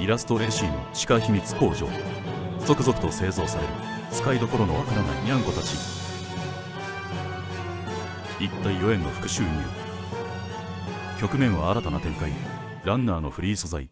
イラストレーシーの地下秘密工場。続々と製造される。使いどころのわからないニャンコたち。一体4円の副収入局面は新たな展開。ランナーのフリー素材。